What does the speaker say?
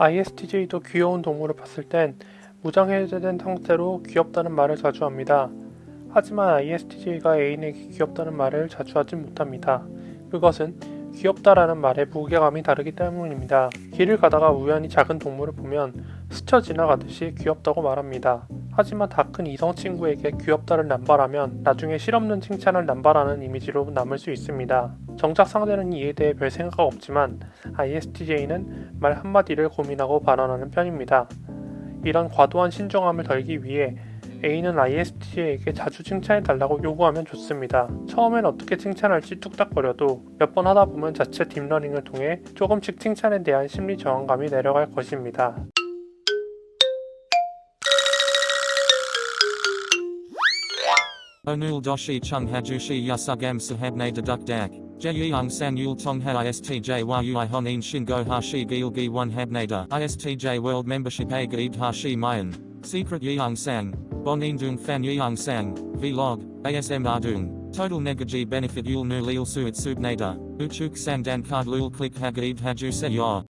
ISTJ도 귀여운 동물을 봤을 땐 무장해제된 상태로 귀엽다는 말을 자주 합니다. 하지만 ISTJ가 애인에게 귀엽다는 말을 자주 하지 못합니다. 그것은 귀엽다라는 말에 무게감이 다르기 때문입니다. 길을 가다가 우연히 작은 동물을 보면 스쳐 지나가듯이 귀엽다고 말합니다. 하지만 다 큰 이성 친구에게 귀엽다를 남발하면 나중에 실없는 칭찬을 남발하는 이미지로 남을 수 있습니다. 정작 상대는 이에 대해 별 생각 없지만 ISTJ는 말 한마디를 고민하고 발언하는 편입니다. 이런 과도한 신중함을 덜기 위해 A는 ISTJ에게 자주 칭찬해 달라고 요구하면 좋습니다. 처음엔 어떻게 칭찬할지 뚝딱거려도 몇 번 하다 보면 자체 deep learning을 통해 조금씩 칭찬에 대한 심리 저항감이 내려갈 것입니다. 오늘 도 시청해주셔서 감사합니다 뚝딱. Jeyung san yul tong ha istj yui honin shingo hashi gilgi one habnada. Istj world membership a hashi mayan. Secret yeung sang. Bonin dung fan yeung sang. Vlog. ASM ardung. Total negaji benefit yul nu lil suit subnada. Uchuk sang dan card lul click hagaib haju se.